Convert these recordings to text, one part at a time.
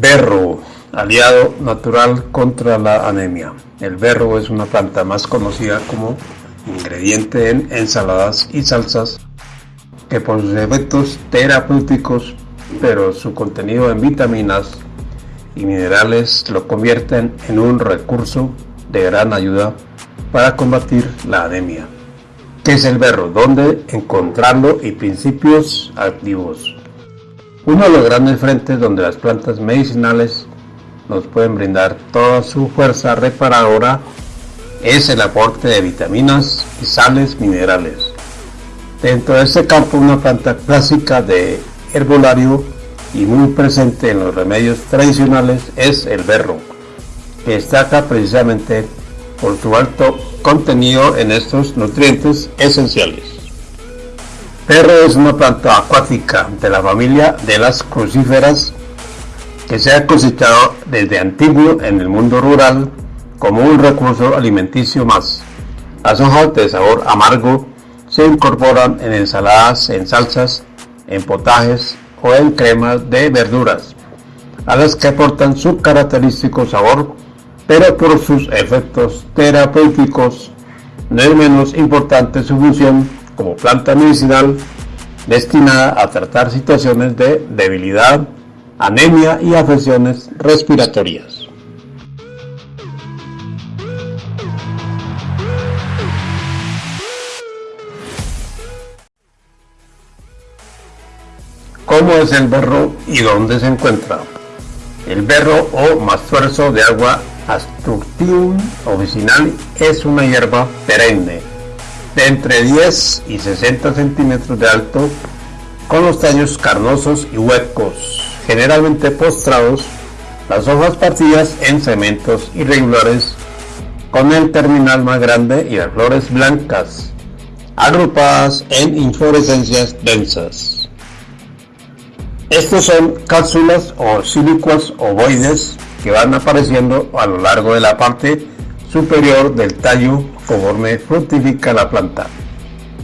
Berro, aliado natural contra la anemia. El berro es una planta más conocida como ingrediente en ensaladas y salsas que por sus efectos terapéuticos, pero su contenido en vitaminas y minerales lo convierten en un recurso de gran ayuda para combatir la anemia. ¿Qué es el berro? ¿Dónde encontrarlo? Y principios activos. Uno de los grandes frentes donde las plantas medicinales nos pueden brindar toda su fuerza reparadora es el aporte de vitaminas y sales minerales. Dentro de este campo una planta clásica de herbolario y muy presente en los remedios tradicionales es el berro, que destaca precisamente por su alto contenido en estos nutrientes esenciales. Berro es una planta acuática de la familia de las crucíferas que se ha cosechado desde antiguo en el mundo rural como un recurso alimenticio más. Las hojas de sabor amargo se incorporan en ensaladas, en salsas, en potajes o en cremas de verduras, a las que aportan su característico sabor, pero por sus efectos terapéuticos no es menos importante su función como planta medicinal destinada a tratar situaciones de debilidad, anemia y afecciones respiratorias. ¿Cómo es el berro y dónde se encuentra? El berro o mastuerzo de agua Astructium officinal es una hierba perenne de entre 10 y 60 centímetros de alto con los tallos carnosos y huecos, generalmente postrados, las hojas partidas en cementos irregulares con el terminal más grande y las flores blancas, agrupadas en inflorescencias densas. Estos son cápsulas o sílicuas ovoides que van apareciendo a lo largo de la parte superior del tallo conforme fructifica la planta.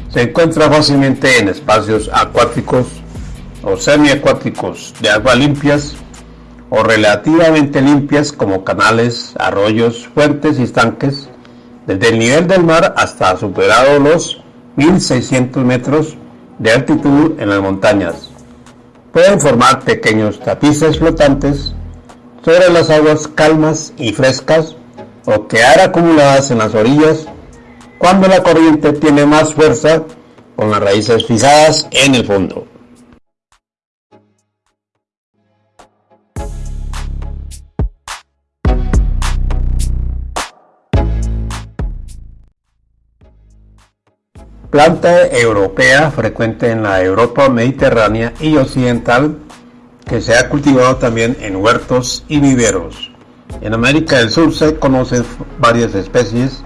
Se encuentra fácilmente en espacios acuáticos o semiacuáticos de agua limpias o relativamente limpias como canales, arroyos, fuentes y estanques, desde el nivel del mar hasta superado los 1600 metros de altitud en las montañas pueden formar pequeños tapices flotantes sobre las aguas calmas y frescas o quedar acumuladas en las orillas cuando la corriente tiene más fuerza con las raíces fijadas en el fondo. planta europea frecuente en la Europa mediterránea y occidental que se ha cultivado también en huertos y viveros. En América del Sur se conocen varias especies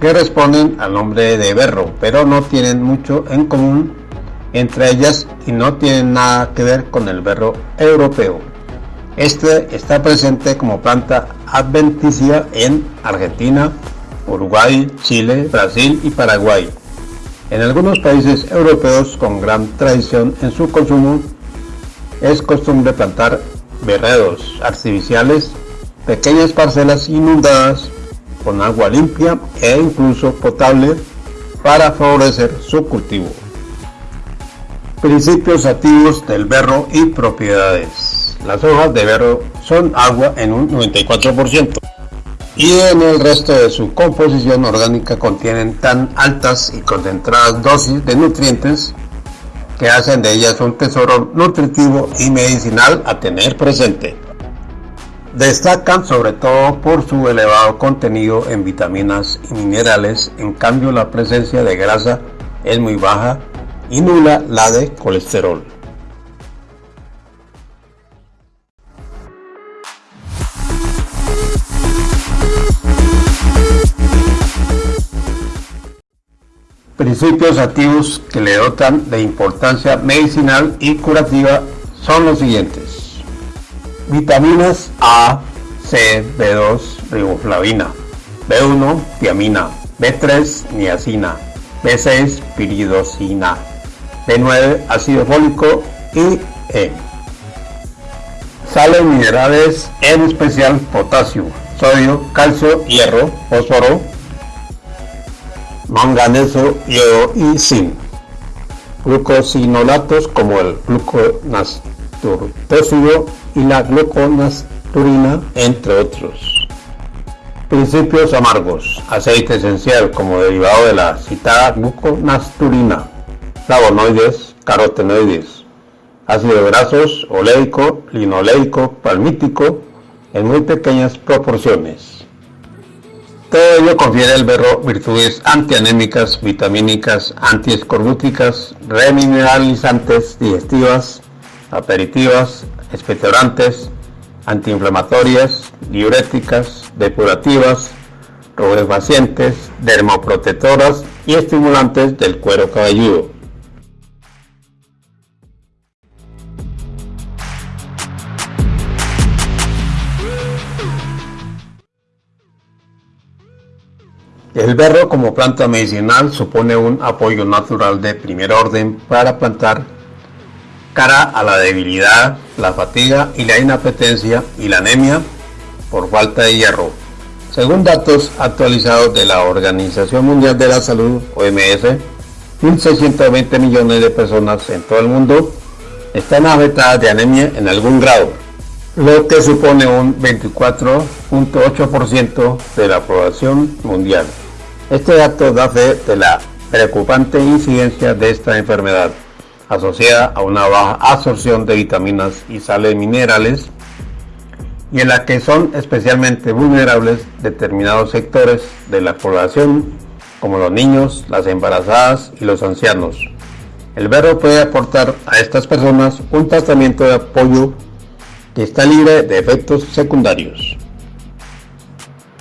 que responden al nombre de berro, pero no tienen mucho en común entre ellas y no tienen nada que ver con el berro europeo. Este está presente como planta adventicia en Argentina, Uruguay, Chile, Brasil y Paraguay. En algunos países europeos con gran tradición en su consumo, es costumbre plantar berredos artificiales, pequeñas parcelas inundadas con agua limpia e incluso potable para favorecer su cultivo. Principios activos del berro y propiedades. Las hojas de berro son agua en un 94% y en el resto de su composición orgánica contienen tan altas y concentradas dosis de nutrientes que hacen de ellas un tesoro nutritivo y medicinal a tener presente. Destacan sobre todo por su elevado contenido en vitaminas y minerales, en cambio la presencia de grasa es muy baja y nula la de colesterol. Principios activos que le dotan de importancia medicinal y curativa son los siguientes. Vitaminas A, C, B2, riboflavina, B1, tiamina, B3, niacina, B6, piridosina, B9, ácido fólico y E. Sales minerales, en especial potasio, sodio, calcio, hierro, fósforo, manganeso, yodo y zinc. Glucosinolatos como el gluconasturtóxido y la gluconasturina, entre otros. Principios amargos. Aceite esencial como derivado de la citada gluconasturina. Flavonoides, carotenoides. Ácidos grasos, oleico, linoleico, palmítico, en muy pequeñas proporciones. Todo ello confiere al berro virtudes antianémicas, vitamínicas, antiescorbúticas, remineralizantes, digestivas, aperitivas, expectorantes, antiinflamatorias, diuréticas, depurativas, rubefacentes, dermoprotectoras y estimulantes del cuero cabelludo. El berro como planta medicinal supone un apoyo natural de primer orden para plantar cara a la debilidad, la fatiga y la inapetencia y la anemia por falta de hierro. Según datos actualizados de la Organización Mundial de la Salud, OMS, 1.620 millones de personas en todo el mundo están afectadas de anemia en algún grado, lo que supone un 24.8% de la población mundial. Este dato da fe de la preocupante incidencia de esta enfermedad asociada a una baja absorción de vitaminas y sales minerales y en la que son especialmente vulnerables determinados sectores de la población como los niños, las embarazadas y los ancianos. El berro puede aportar a estas personas un tratamiento de apoyo que está libre de efectos secundarios.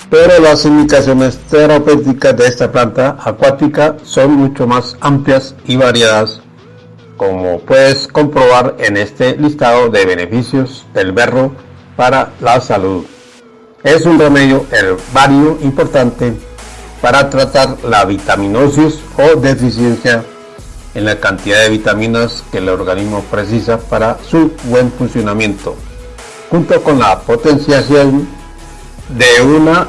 Pero las indicaciones terapéuticas de esta planta acuática son mucho más amplias y variadas como puedes comprobar en este listado de beneficios del berro para la salud. Es un remedio herbario importante para tratar la vitaminosis o deficiencia en la cantidad de vitaminas que el organismo precisa para su buen funcionamiento, junto con la potenciación de una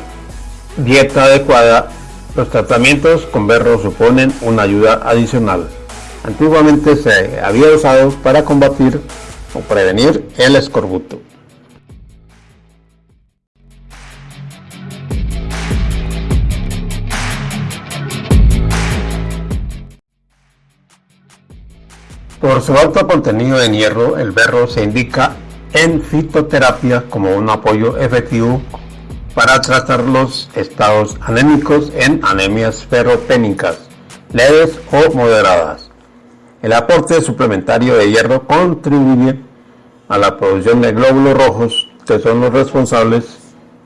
dieta adecuada. Los tratamientos con berro suponen una ayuda adicional antiguamente se había usado para combatir o prevenir el escorbuto. Por su alto contenido en hierro, el berro se indica en fitoterapia como un apoyo efectivo para tratar los estados anémicos en anemias ferropénicas leves o moderadas. El aporte suplementario de hierro contribuye a la producción de glóbulos rojos que son los responsables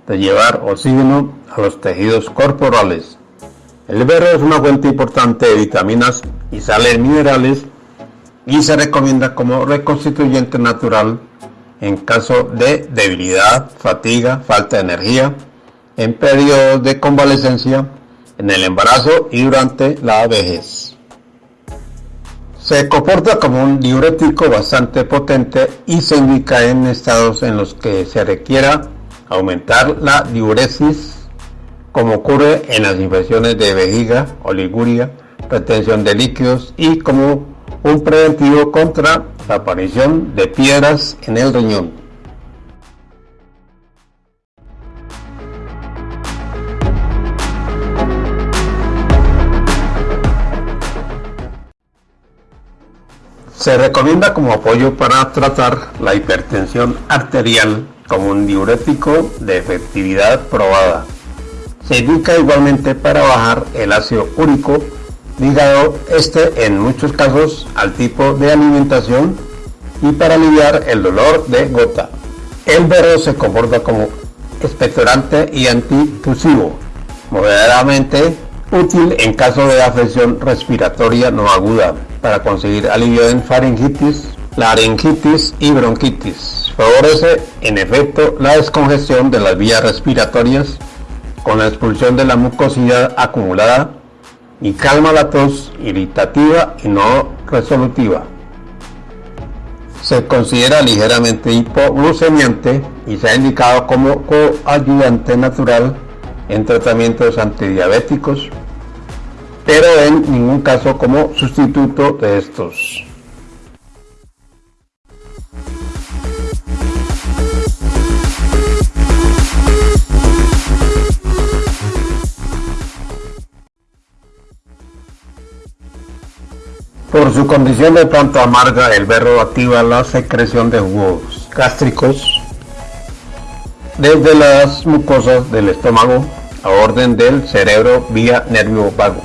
de llevar oxígeno a los tejidos corporales. El berro es una fuente importante de vitaminas y sales minerales y se recomienda como reconstituyente natural en caso de debilidad, fatiga, falta de energía, en periodos de convalecencia, en el embarazo y durante la vejez. Se comporta como un diurético bastante potente y se indica en estados en los que se requiera aumentar la diuresis, como ocurre en las infecciones de vejiga, oliguria, retención de líquidos y como un preventivo contra la aparición de piedras en el riñón. Se recomienda como apoyo para tratar la hipertensión arterial como un diurético de efectividad probada. Se indica igualmente para bajar el ácido úrico ligado este en muchos casos al tipo de alimentación y para aliviar el dolor de gota. El berro se comporta como expectorante y antitusivo, moderadamente útil en caso de afección respiratoria no aguda para conseguir alivio en faringitis, laringitis y bronquitis. Favorece en efecto la descongestión de las vías respiratorias con la expulsión de la mucosidad acumulada y calma la tos irritativa y no resolutiva. Se considera ligeramente hipoglucemiante y se ha indicado como coayudante natural en tratamientos antidiabéticos, pero en ningún caso como sustituto de estos. Por su condición de planta amarga, el berro activa la secreción de jugos gástricos desde las mucosas del estómago a orden del cerebro vía nervio vago,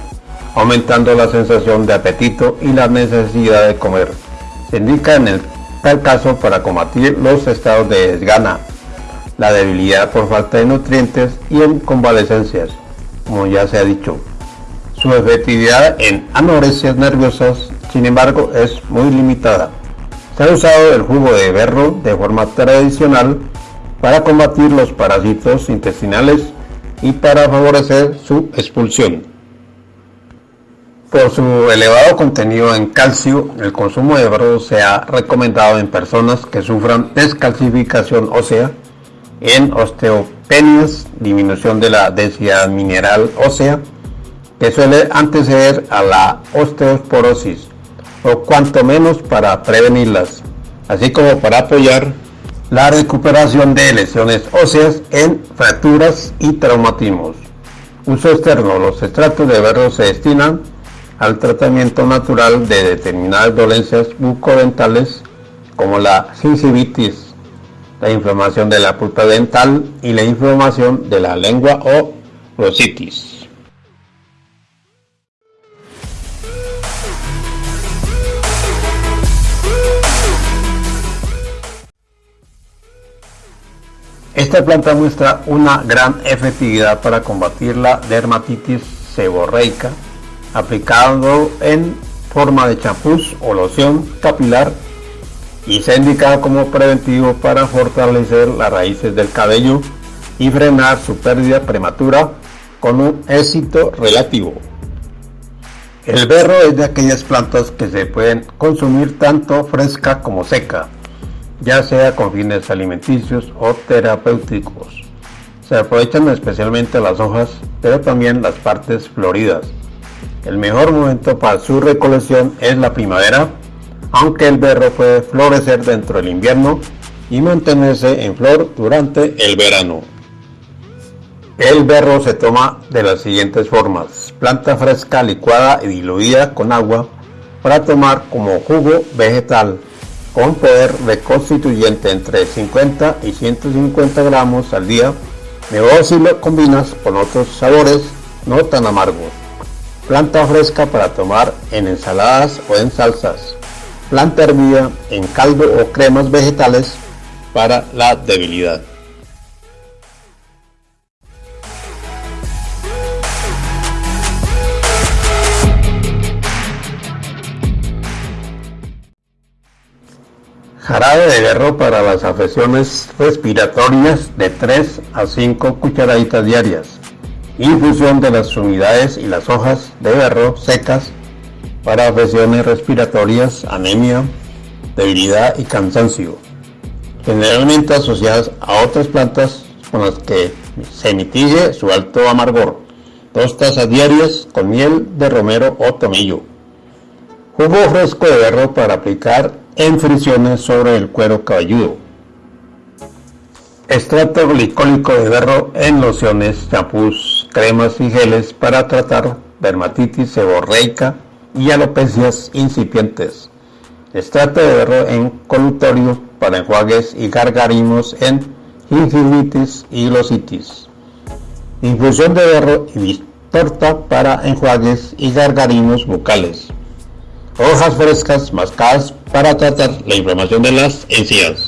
aumentando la sensación de apetito y la necesidad de comer. Se indica en el tal caso para combatir los estados de desgana, la debilidad por falta de nutrientes y en convalecencias, como ya se ha dicho. Su efectividad en anoresias nerviosas sin embargo es muy limitada. Se ha usado el jugo de berro de forma tradicional para combatir los parásitos intestinales y para favorecer su expulsión. Por su elevado contenido en calcio, el consumo de berro se ha recomendado en personas que sufran descalcificación ósea, en osteopenias, disminución de la densidad mineral ósea, que suele anteceder a la osteoporosis, o cuanto menos para prevenirlas, así como para apoyar la recuperación de lesiones óseas en fracturas y traumatismos. Uso externo. Los extractos de berro se destinan al tratamiento natural de determinadas dolencias bucodentales como la gingivitis, la inflamación de la pulpa dental y la inflamación de la lengua o rositis. Esta planta muestra una gran efectividad para combatir la dermatitis seborreica, aplicando en forma de champús o loción capilar y se ha indicado como preventivo para fortalecer las raíces del cabello y frenar su pérdida prematura con un éxito relativo. El berro es de aquellas plantas que se pueden consumir tanto fresca como seca ya sea con fines alimenticios o terapéuticos. Se aprovechan especialmente las hojas, pero también las partes floridas. El mejor momento para su recolección es la primavera, aunque el berro puede florecer dentro del invierno y mantenerse en flor durante el verano. El berro se toma de las siguientes formas. Planta fresca licuada y diluida con agua para tomar como jugo vegetal con poder reconstituyente entre 50 y 150 gramos al día, mejor si lo combinas con otros sabores no tan amargos. Planta fresca para tomar en ensaladas o en salsas. Planta hervida en caldo o cremas vegetales para la debilidad. Jarabe de berro para las afecciones respiratorias de 3 a 5 cucharaditas diarias. Infusión de las unidades y las hojas de berro secas para afecciones respiratorias, anemia, debilidad y cansancio. Generalmente asociadas a otras plantas con las que se mitigue su alto amargor. Dos tazas diarias con miel de romero o tomillo. Jugo fresco de berro para aplicar en fricciones sobre el cuero cabelludo. Extracto glicólico de berro en lociones, champús, cremas y geles para tratar dermatitis seborreica y alopecias incipientes. Extracto de berro en colutorio para enjuagues y gargarismos en gingivitis y glositis. Infusión de berro y torta para enjuagues y gargarismos bucales hojas frescas mascadas para tratar la inflamación de las encías.